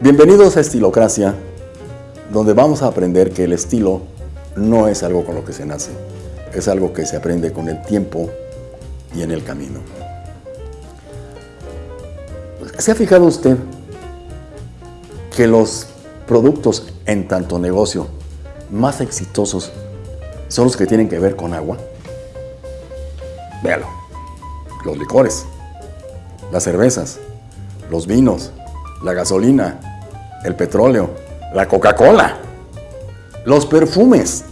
Bienvenidos a Estilocracia, donde vamos a aprender que el estilo no es algo con lo que se nace, es algo que se aprende con el tiempo y en el camino. ¿Se ha fijado usted que los productos en tanto negocio más exitosos son los que tienen que ver con agua? Véalo. Los licores, las cervezas, los vinos, la gasolina, el petróleo, la Coca-Cola, los perfumes.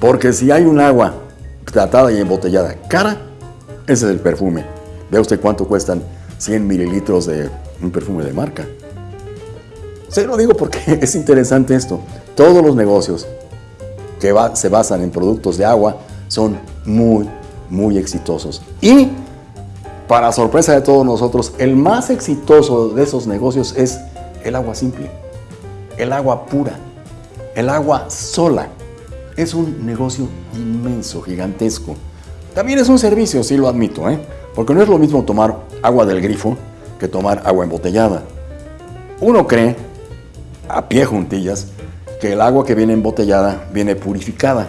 Porque si hay un agua tratada y embotellada cara, ese es el perfume. Vea usted cuánto cuestan 100 mililitros de un perfume de marca. Se lo digo porque es interesante esto. Todos los negocios que se basan en productos de agua son muy, muy exitosos. Y, para sorpresa de todos nosotros, el más exitoso de esos negocios es el agua simple, el agua pura, el agua sola. Es un negocio inmenso, gigantesco. También es un servicio, sí lo admito, ¿eh? porque no es lo mismo tomar agua del grifo que tomar agua embotellada. Uno cree, a pie juntillas, que el agua que viene embotellada viene purificada,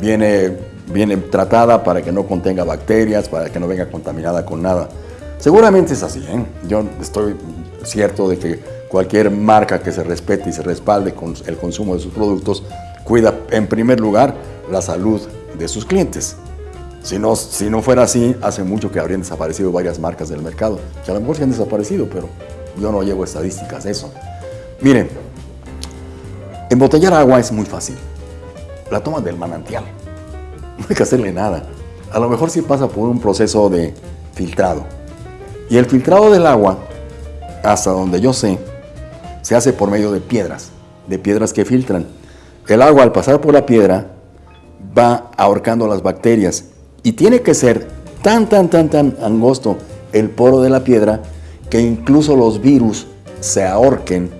viene, viene tratada para que no contenga bacterias, para que no venga contaminada con nada. Seguramente es así, ¿eh? yo estoy cierto de que cualquier marca que se respete y se respalde con el consumo de sus productos cuida en primer lugar la salud de sus clientes. Si no, si no fuera así, hace mucho que habrían desaparecido varias marcas del mercado, que a lo mejor se han desaparecido, pero yo no llevo estadísticas de eso. Miren, embotellar agua es muy fácil. La toma del manantial. No hay que hacerle nada. A lo mejor sí pasa por un proceso de filtrado. Y el filtrado del agua, hasta donde yo sé, se hace por medio de piedras, de piedras que filtran. El agua al pasar por la piedra va ahorcando las bacterias y tiene que ser tan, tan, tan, tan angosto el poro de la piedra que incluso los virus se ahorquen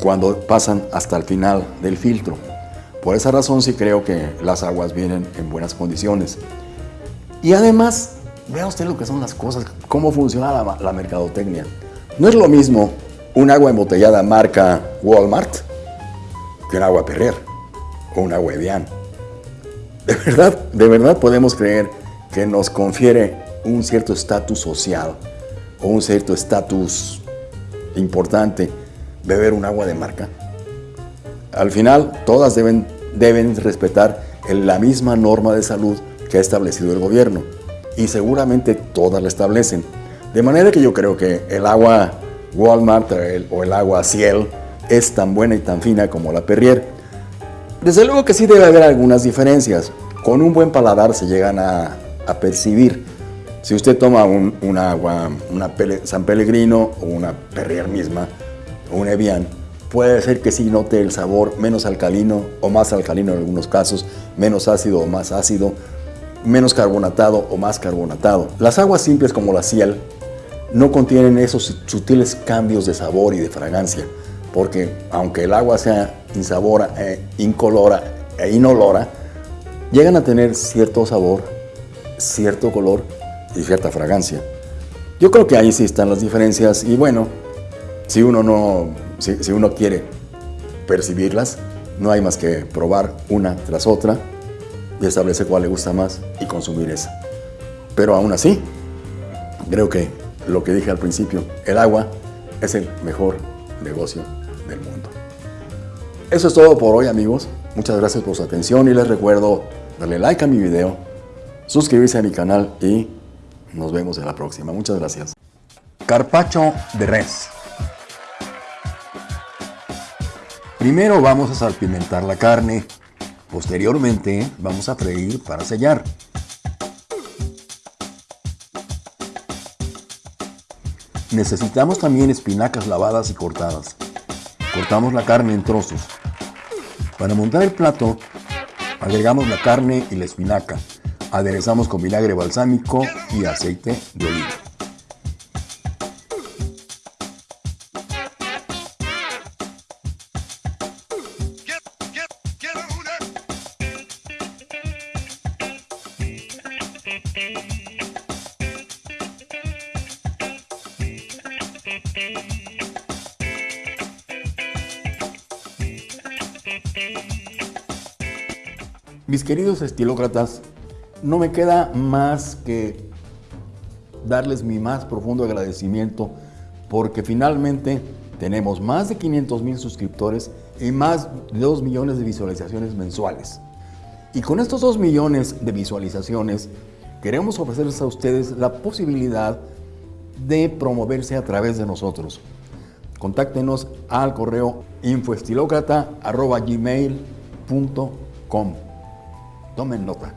cuando pasan hasta el final del filtro. Por esa razón sí creo que las aguas vienen en buenas condiciones. Y además, vea usted lo que son las cosas, cómo funciona la, la mercadotecnia. No es lo mismo un agua embotellada marca Walmart que un agua Perrier o un agua Evian. De verdad, de verdad podemos creer que nos confiere un cierto estatus social o un cierto estatus importante beber un agua de marca. Al final, todas deben, deben respetar la misma norma de salud que ha establecido el gobierno y seguramente todas la establecen. De manera que yo creo que el agua Walmart o el agua Ciel es tan buena y tan fina como la Perrier. Desde luego que sí debe haber algunas diferencias. Con un buen paladar se llegan a, percibir. Si usted toma un, agua, San Pellegrino o una Perrier misma, o un Evian, puede ser que sí note el sabor menos alcalino o más alcalino en algunos casos, menos ácido o más ácido, menos carbonatado o más carbonatado. Las aguas simples como la Ciel no contienen esos sutiles cambios de sabor y de fragancia, porque aunque el agua sea insabora, eh, incolora e inolora, llegan a tener cierto sabor, cierto color y cierta fragancia. Yo creo que ahí sí están las diferencias y bueno, si uno, no, si, uno quiere percibirlas, no hay más que probar una tras otra y establecer cuál le gusta más y consumir esa. Pero aún así, creo que lo que dije al principio, el agua es el mejor negocio del mundo. Eso es todo por hoy amigos. Muchas gracias por su atención y les recuerdo darle like a mi video, suscribirse a mi canal y nos vemos en la próxima. Muchas gracias. Carpacho de res. Primero vamos a salpimentar la carne. Posteriormente vamos a freír para sellar. Necesitamos también espinacas lavadas y cortadas. Cortamos la carne en trozos. Para montar el plato, agregamos la carne y la espinaca. Aderezamos con vinagre balsámico y aceite de oliva. Mis queridos estilócratas, no me queda más que darles mi más profundo agradecimiento porque finalmente tenemos más de 500 mil suscriptores y más de 2 millones de visualizaciones mensuales. Y con estos 2 millones de visualizaciones queremos ofrecerles a ustedes la posibilidad de promoverse a través de nosotros. Contáctenos al correo infoestilocrata.gmail.com Tomen nota.